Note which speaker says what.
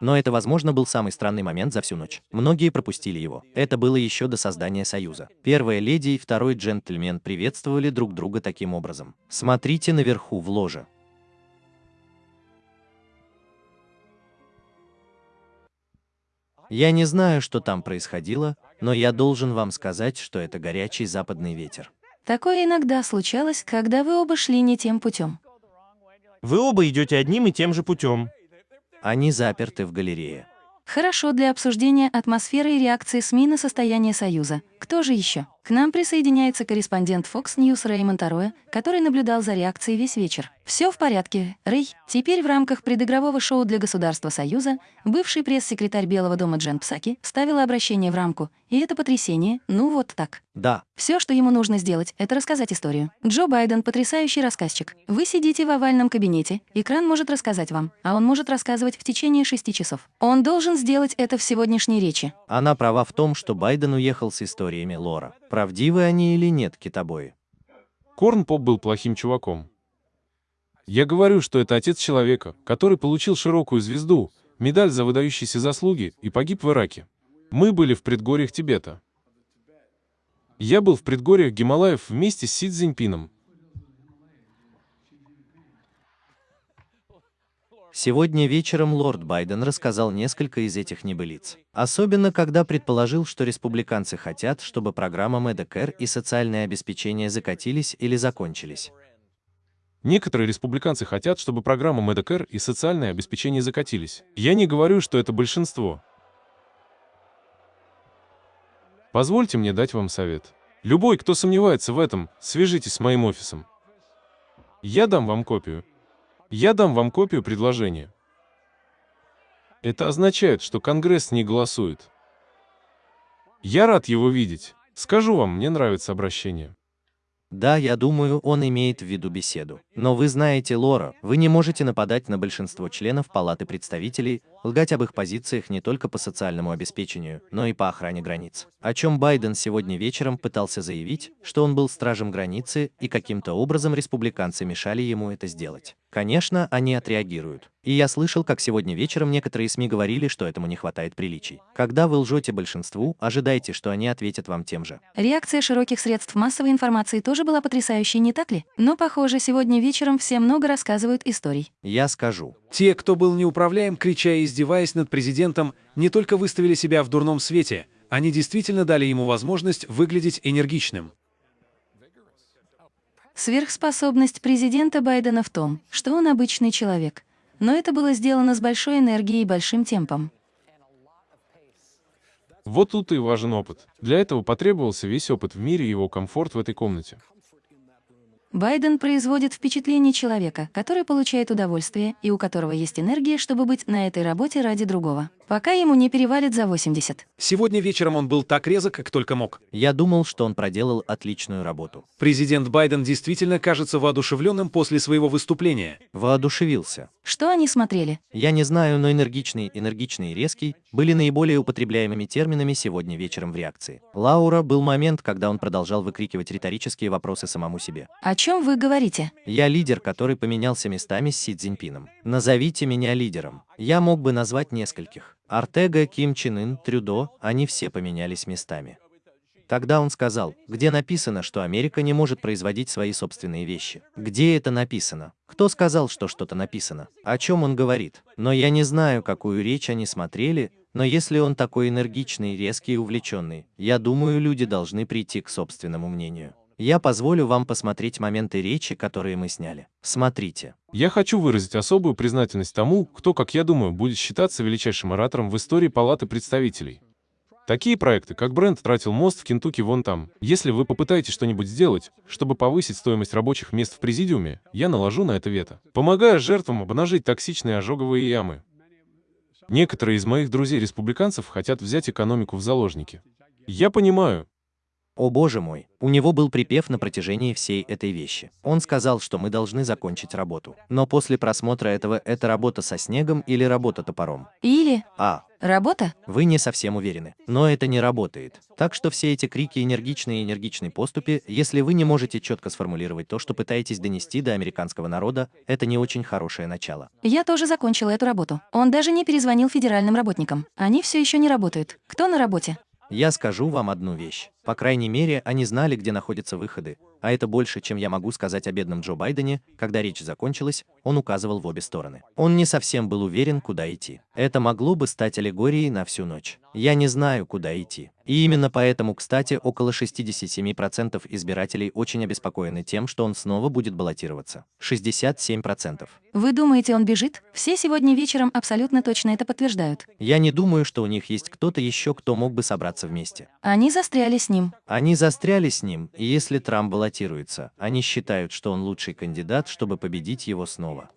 Speaker 1: Но это, возможно, был самый странный момент за всю ночь. Многие пропустили его. Это было еще до создания Союза. Первая леди и второй джентльмен приветствовали друг друга таким образом. Смотрите наверху в ложе. Я не знаю, что там происходило, но я должен вам сказать, что это горячий западный ветер.
Speaker 2: Такое иногда случалось, когда вы оба шли не тем путем.
Speaker 3: Вы оба идете одним и тем же путем.
Speaker 1: Они заперты в галерее.
Speaker 2: Хорошо для обсуждения атмосферы и реакции СМИ на состояние Союза. Кто же еще? К нам присоединяется корреспондент Fox News Рэймонд Ароя, который наблюдал за реакцией весь вечер. Все в порядке, Рэй. Теперь в рамках предыгрового шоу для Государства Союза бывший пресс-секретарь Белого дома Джен Псаки ставила обращение в рамку. И это потрясение, ну вот так.
Speaker 1: Да,
Speaker 2: Все, что ему нужно сделать, это рассказать историю. Джо Байден — потрясающий рассказчик. Вы сидите в овальном кабинете, экран может рассказать вам, а он может рассказывать в течение шести часов. Он должен сделать это в сегодняшней речи.
Speaker 1: она права в том, что Байден уехал с историями Лора. Правдивы они или нет, китобои?
Speaker 4: Корн Поп был плохим чуваком. Я говорю, что это отец человека, который получил широкую звезду, медаль за выдающиеся заслуги и погиб в Ираке. Мы были в предгорьях Тибета. Я был в предгорьях Гималаев вместе с Си Цзиньпином.
Speaker 1: Сегодня вечером лорд Байден рассказал несколько из этих небылиц. Особенно, когда предположил, что республиканцы хотят, чтобы программа Medicare и социальное обеспечение закатились или закончились.
Speaker 4: Некоторые республиканцы хотят, чтобы программа Medicare и социальное обеспечение закатились. Я не говорю, что это большинство. Позвольте мне дать вам совет. Любой, кто сомневается в этом, свяжитесь с моим офисом. Я дам вам копию. Я дам вам копию предложения. Это означает, что Конгресс не голосует. Я рад его видеть. Скажу вам, мне нравится обращение.
Speaker 1: Да, я думаю, он имеет в виду беседу. Но вы знаете, Лора, вы не можете нападать на большинство членов Палаты представителей, лгать об их позициях не только по социальному обеспечению, но и по охране границ. О чем Байден сегодня вечером пытался заявить, что он был стражем границы и каким-то образом республиканцы мешали ему это сделать. Конечно, они отреагируют. И я слышал, как сегодня вечером некоторые СМИ говорили, что этому не хватает приличий. Когда вы лжете большинству, ожидайте, что они ответят вам тем же.
Speaker 2: Реакция широких средств массовой информации тоже была потрясающей, не так ли? Но, похоже, сегодня вечером все много рассказывают историй.
Speaker 1: Я скажу.
Speaker 5: Те, кто был неуправляем, крича и издеваясь над президентом, не только выставили себя в дурном свете, они действительно дали ему возможность выглядеть энергичным.
Speaker 2: Сверхспособность президента Байдена в том, что он обычный человек. Но это было сделано с большой энергией и большим темпом.
Speaker 4: Вот тут и важен опыт. Для этого потребовался весь опыт в мире и его комфорт в этой комнате.
Speaker 2: Байден производит впечатление человека, который получает удовольствие и у которого есть энергия, чтобы быть на этой работе ради другого. Пока ему не перевалит за 80.
Speaker 5: Сегодня вечером он был так резок, как только мог.
Speaker 1: Я думал, что он проделал отличную работу.
Speaker 5: Президент Байден действительно кажется воодушевленным после своего выступления.
Speaker 1: Воодушевился.
Speaker 2: Что они смотрели?
Speaker 1: Я не знаю, но энергичный, энергичный и резкий были наиболее употребляемыми терминами сегодня вечером в реакции. Лаура был момент, когда он продолжал выкрикивать риторические вопросы самому себе.
Speaker 2: О чем вы говорите?
Speaker 1: Я лидер, который поменялся местами с Си Цзиньпином. Назовите меня лидером. Я мог бы назвать нескольких. Артега, Ким Чен Ын, Трюдо, они все поменялись местами. Тогда он сказал, где написано, что Америка не может производить свои собственные вещи. Где это написано? Кто сказал, что что-то написано? О чем он говорит? Но я не знаю, какую речь они смотрели, но если он такой энергичный, резкий и увлеченный, я думаю, люди должны прийти к собственному мнению. Я позволю вам посмотреть моменты речи, которые мы сняли. Смотрите.
Speaker 4: Я хочу выразить особую признательность тому, кто, как я думаю, будет считаться величайшим оратором в истории Палаты представителей. Такие проекты, как бренд тратил мост в Кентукки вон там. Если вы попытаетесь что-нибудь сделать, чтобы повысить стоимость рабочих мест в президиуме, я наложу на это вето. Помогая жертвам обнажить токсичные ожоговые ямы. Некоторые из моих друзей-республиканцев хотят взять экономику в заложники. Я понимаю,
Speaker 1: О боже мой, у него был припев на протяжении всей этой вещи. Он сказал, что мы должны закончить работу. Но после просмотра этого это работа со снегом или работа топором.
Speaker 2: Или
Speaker 1: А,
Speaker 2: работа?
Speaker 1: вы не совсем уверены. Но это не работает. Так что все эти крики энергичные и энергичные поступи, если вы не можете четко сформулировать то, что пытаетесь донести до американского народа, это не очень хорошее начало.
Speaker 2: Я тоже закончила эту работу. Он даже не перезвонил федеральным работникам. Они все еще не работают. Кто на работе?
Speaker 1: Я скажу вам одну вещь. По крайней мере, они знали, где находятся выходы. А это больше, чем я могу сказать о бедном Джо Байдене. Когда речь закончилась, он указывал в обе стороны. Он не совсем был уверен, куда идти. Это могло бы стать аллегорией на всю ночь. Я не знаю, куда идти. И именно поэтому, кстати, около 67% избирателей очень обеспокоены тем, что он снова будет баллотироваться. 67%.
Speaker 2: Вы думаете, он бежит? Все сегодня вечером абсолютно точно это подтверждают.
Speaker 1: Я не думаю, что у них есть кто-то еще, кто мог бы собраться вместе.
Speaker 2: Они застряли с ним.
Speaker 1: Они застряли с ним, и если Трамп баллотируется, они считают, что он лучший кандидат, чтобы победить его снова.